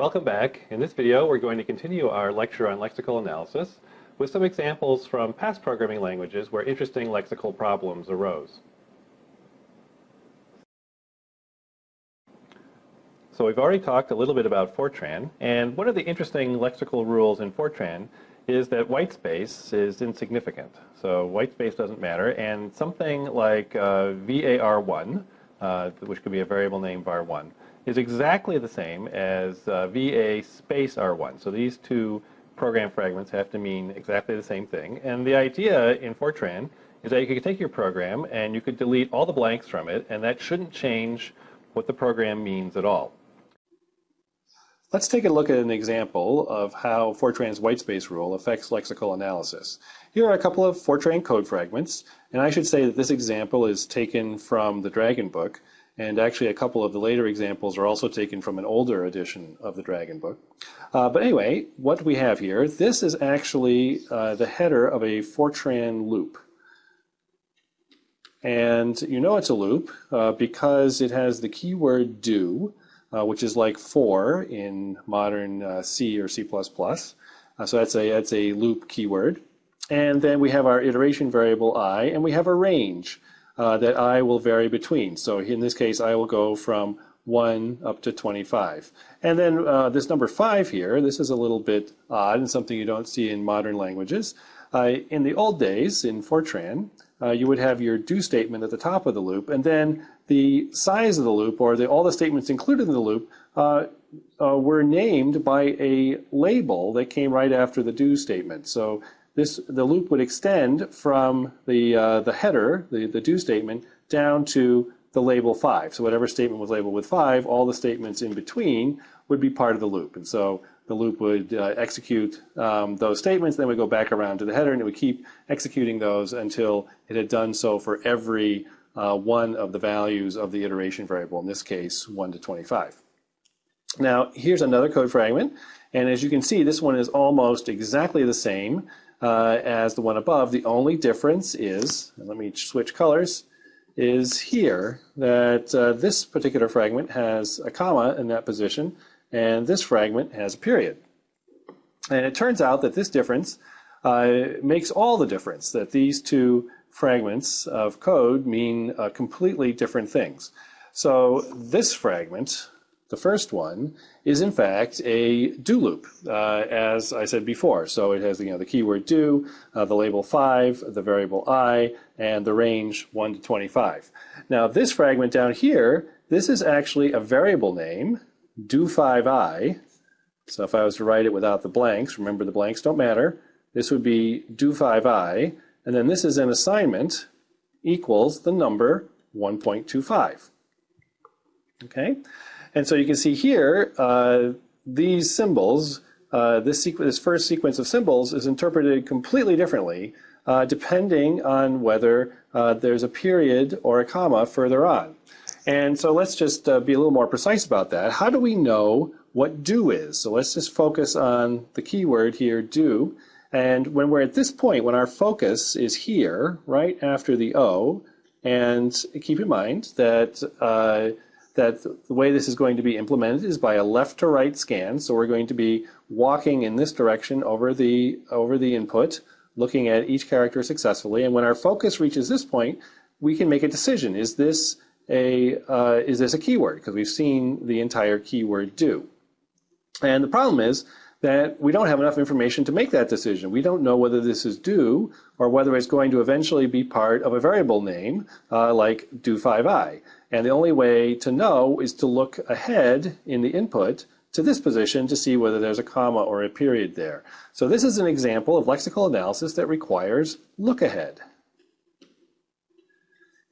Welcome back. In this video, we're going to continue our lecture on lexical analysis with some examples from past programming languages where interesting lexical problems arose. So we've already talked a little bit about Fortran, and one of the interesting lexical rules in Fortran is that white space is insignificant. So white space doesn't matter, and something like uh, var1, uh, which could be a variable name var1, is exactly the same as uh, va space r1. So these two program fragments have to mean exactly the same thing. And the idea in Fortran is that you could take your program and you could delete all the blanks from it, and that shouldn't change what the program means at all. Let's take a look at an example of how Fortran's whitespace rule affects lexical analysis. Here are a couple of Fortran code fragments, and I should say that this example is taken from the Dragon book, and actually a couple of the later examples are also taken from an older edition of the Dragon book. Uh, but anyway, what we have here, this is actually uh, the header of a Fortran loop. And you know it's a loop uh, because it has the keyword do, uh, which is like for in modern uh, C or C++. Uh, so that's a, that's a loop keyword. And then we have our iteration variable i, and we have a range uh, that i will vary between. So in this case, I will go from 1 up to 25. And then uh, this number 5 here, this is a little bit odd and something you don't see in modern languages. Uh, in the old days, in Fortran, uh, you would have your do statement at the top of the loop, and then the size of the loop, or the, all the statements included in the loop, uh, uh, were named by a label that came right after the do statement. So this the loop would extend from the uh, the header, the, the do statement, down to the label 5. So whatever statement was labeled with 5, all the statements in between would be part of the loop. And so the loop would uh, execute um, those statements, then would go back around to the header, and it would keep executing those until it had done so for every uh, one of the values of the iteration variable, in this case, 1 to 25. Now, here's another code fragment, and as you can see, this one is almost exactly the same uh, as the one above. The only difference is, let me switch colors, is here that uh, this particular fragment has a comma in that position, and this fragment has a period. And it turns out that this difference uh, makes all the difference, that these two fragments of code mean uh, completely different things. So this fragment, the first one, is in fact a do loop, uh, as I said before. So it has you know, the keyword do, uh, the label 5, the variable i, and the range 1 to 25. Now this fragment down here, this is actually a variable name do5i. So if I was to write it without the blanks, remember the blanks don't matter, this would be do5i. And then this is an assignment equals the number 1.25. Okay? And so you can see here, uh, these symbols, uh, this, this, first sequence of symbols is interpreted completely differently uh, depending on whether uh, there's a period or a comma further on. And so let's just uh, be a little more precise about that. How do we know what do is? So let's just focus on the keyword here, do. And when we're at this point, when our focus is here, right after the O, and keep in mind that uh, that the way this is going to be implemented is by a left to right scan. So we're going to be walking in this direction over the over the input, looking at each character successfully. And when our focus reaches this point, we can make a decision. Is this a, uh, is this a keyword? Because we've seen the entire keyword do. And the problem is that we don't have enough information to make that decision. We don't know whether this is do or whether it's going to eventually be part of a variable name uh, like do5i. And the only way to know is to look ahead in the input to this position to see whether there's a comma or a period there. So this is an example of lexical analysis that requires look ahead.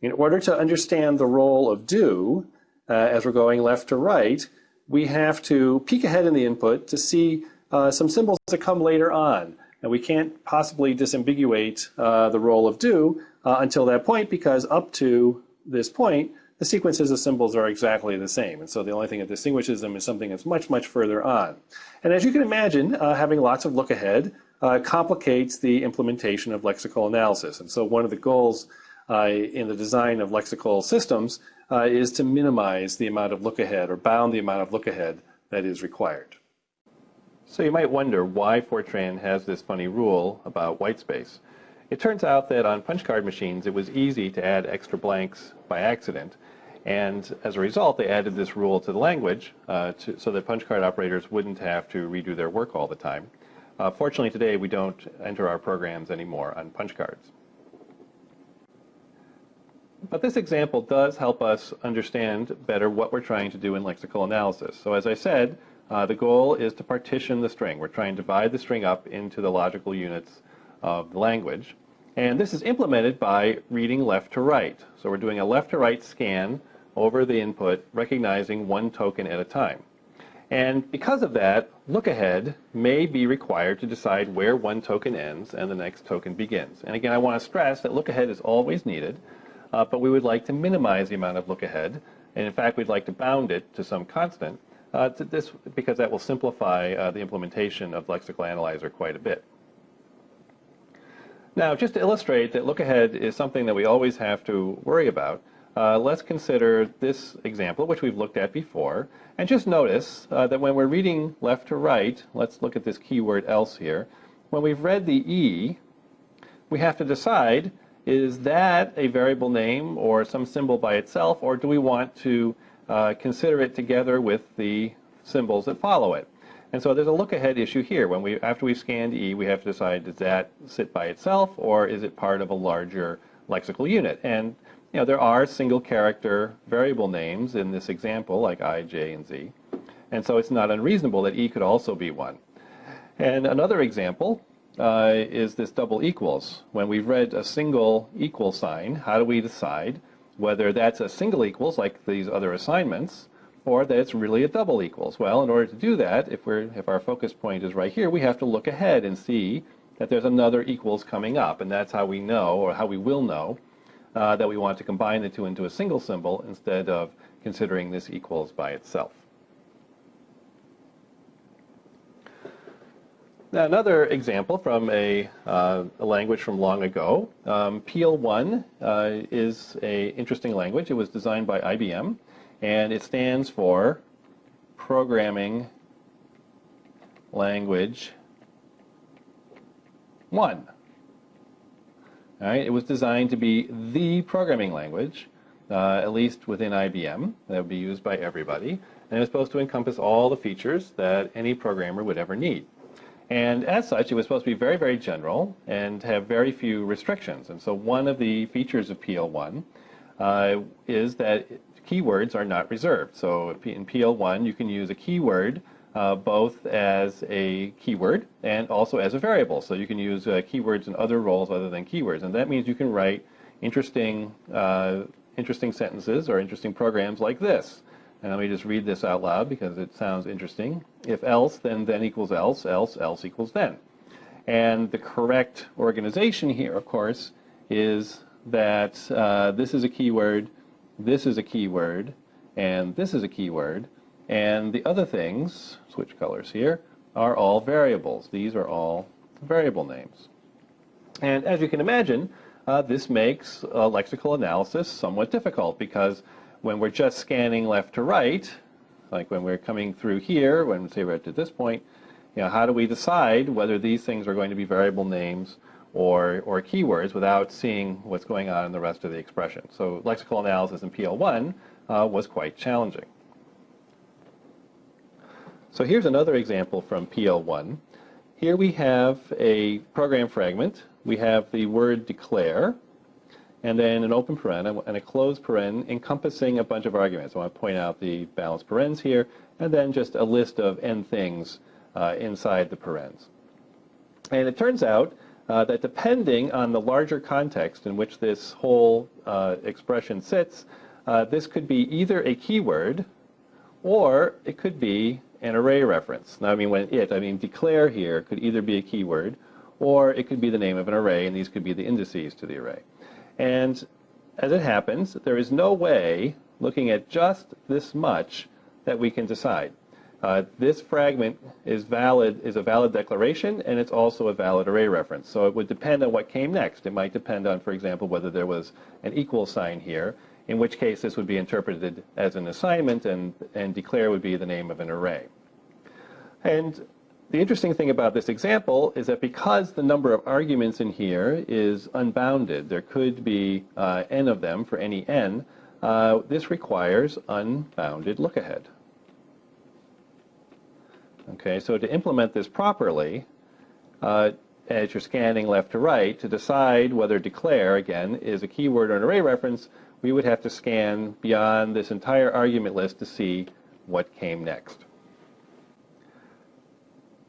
In order to understand the role of do, uh, as we're going left to right, we have to peek ahead in the input to see uh, some symbols that come later on. And we can't possibly disambiguate uh, the role of do uh, until that point because up to this point, the sequences of symbols are exactly the same. And so the only thing that distinguishes them is something that's much, much further on. And as you can imagine, uh, having lots of look ahead uh, complicates the implementation of lexical analysis. And so one of the goals uh, in the design of lexical systems uh, is to minimize the amount of look ahead or bound the amount of look ahead that is required. So you might wonder why Fortran has this funny rule about whitespace. It turns out that on punch card machines it was easy to add extra blanks by accident. And as a result, they added this rule to the language uh, to, so that punch card operators wouldn't have to redo their work all the time. Uh, fortunately, today we don't enter our programs anymore on punch cards. But this example does help us understand better what we're trying to do in lexical analysis. So as I said, uh, the goal is to partition the string. We're trying to divide the string up into the logical units of the language. And this is implemented by reading left to right. So we're doing a left to right scan over the input, recognizing one token at a time. And because of that, look ahead may be required to decide where one token ends and the next token begins. And again, I want to stress that look ahead is always needed, uh, but we would like to minimize the amount of look ahead. And in fact, we'd like to bound it to some constant uh, this, because that will simplify uh, the implementation of Lexical Analyzer quite a bit. Now, just to illustrate that look ahead is something that we always have to worry about, uh, let's consider this example, which we've looked at before, and just notice uh, that when we're reading left to right, let's look at this keyword else here, when we've read the E, we have to decide, is that a variable name or some symbol by itself, or do we want to uh, consider it together with the symbols that follow it? And so there's a look-ahead issue here. When we, after we've scanned E, we have to decide, does that sit by itself, or is it part of a larger lexical unit? And you know, there are single character variable names in this example, like i, j, and z. And so it's not unreasonable that e could also be one. And another example uh, is this double equals. When we've read a single equal sign, how do we decide whether that's a single equals, like these other assignments, or that it's really a double equals? Well, in order to do that, if, we're, if our focus point is right here, we have to look ahead and see that there's another equals coming up. And that's how we know, or how we will know, uh, that we want to combine the two into a single symbol instead of considering this equals by itself. Now, another example from a, uh, a, language from long ago, um, PL1 uh, is an interesting language. It was designed by IBM, and it stands for Programming Language 1. All right, it was designed to be the programming language, uh, at least within IBM, that would be used by everybody, and it was supposed to encompass all the features that any programmer would ever need. And as such, it was supposed to be very, very general and have very few restrictions. And so one of the features of PL1 uh, is that keywords are not reserved. So in PL1, you can use a keyword uh, both as a keyword and also as a variable. So you can use uh, keywords in other roles other than keywords. And that means you can write interesting, uh, interesting sentences or interesting programs like this. And let me just read this out loud because it sounds interesting. If else, then then equals else, else, else equals then. And the correct organization here, of course, is that uh, this is a keyword, this is a keyword, and this is a keyword. And the other things, switch colors here, are all variables. These are all variable names. And as you can imagine, uh, this makes uh, lexical analysis somewhat difficult because when we're just scanning left to right, like when we're coming through here, when say we're at this point, you know, how do we decide whether these things are going to be variable names or, or keywords without seeing what's going on in the rest of the expression? So lexical analysis in PL1 uh, was quite challenging. So here's another example from PL1. Here we have a program fragment. We have the word declare, and then an open paren and a closed paren encompassing a bunch of arguments. I want to point out the balanced parens here, and then just a list of n things uh, inside the parens. And it turns out uh, that depending on the larger context in which this whole uh, expression sits, uh, this could be either a keyword, or it could be an array reference. Now, I mean, when it, I mean declare here could either be a keyword or it could be the name of an array, and these could be the indices to the array. And as it happens, there is no way, looking at just this much, that we can decide. Uh, this fragment is valid, is a valid declaration, and it's also a valid array reference. So it would depend on what came next. It might depend on, for example, whether there was an equal sign here, in which case this would be interpreted as an assignment and, and declare would be the name of an array. And the interesting thing about this example is that because the number of arguments in here is unbounded, there could be uh, n of them for any n, uh, this requires unbounded look-ahead. Okay, so to implement this properly, uh, as you're scanning left to right, to decide whether declare, again, is a keyword or an array reference, we would have to scan beyond this entire argument list to see what came next.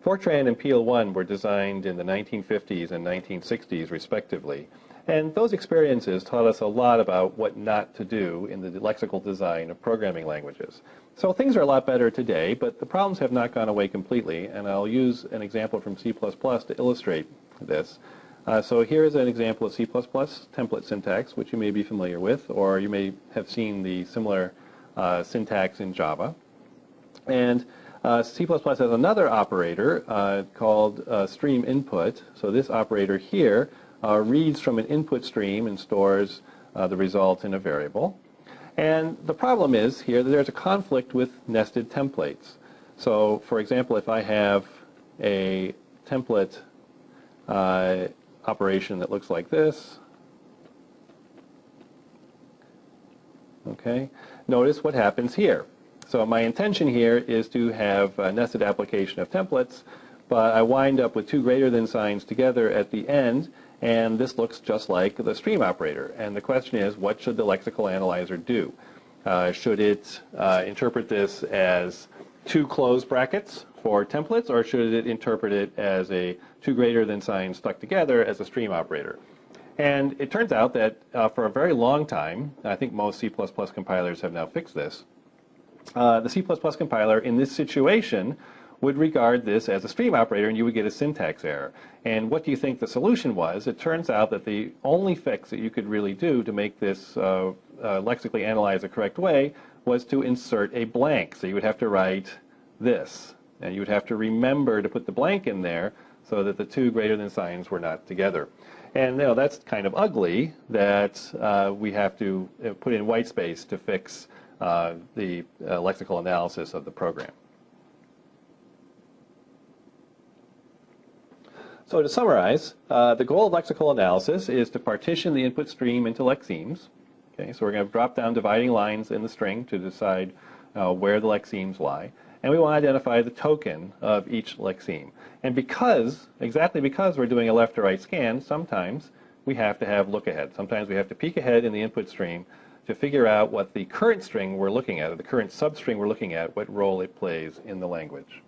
Fortran and PL1 were designed in the 1950s and 1960s, respectively. And those experiences taught us a lot about what not to do in the lexical design of programming languages. So things are a lot better today, but the problems have not gone away completely, and I'll use an example from C++ to illustrate this. Uh, so here's an example of C++ template syntax, which you may be familiar with, or you may have seen the similar uh, syntax in Java. And uh, C++ has another operator uh, called uh, stream input. So this operator here uh, reads from an input stream and stores the result in a variable. And the problem is here that there's a conflict with nested templates. So for example, if I have a template uh, operation that looks like this, okay, notice what happens here. So my intention here is to have a nested application of templates, but I wind up with two greater than signs together at the end, and this looks just like the stream operator. And the question is, what should the lexical analyzer do? Uh, should it uh, interpret this as two closed brackets for templates, or should it interpret it as a two greater than sign stuck together as a stream operator? And it turns out that uh, for a very long time, I think most C++ compilers have now fixed this, uh, the C++ compiler in this situation would regard this as a stream operator and you would get a syntax error. And what do you think the solution was? It turns out that the only fix that you could really do to make this uh, uh, lexically analyze the correct way was to insert a blank. So you would have to write this. And you would have to remember to put the blank in there so that the two greater than signs were not together. And you know, that's kind of ugly that uh, we have to uh, put in white space to fix the uh, lexical analysis of the program. So to summarize, uh, the goal of lexical analysis is to partition the input stream into lexemes. Okay, so we're going to drop down dividing lines in the string to decide uh, where the lexemes lie. And we want to identify the token of each lexeme. And because, exactly because we're doing a left to right scan, sometimes we have to have look ahead. Sometimes we have to peek ahead in the input stream to figure out what the current string we're looking at, or the current substring we're looking at, what role it plays in the language.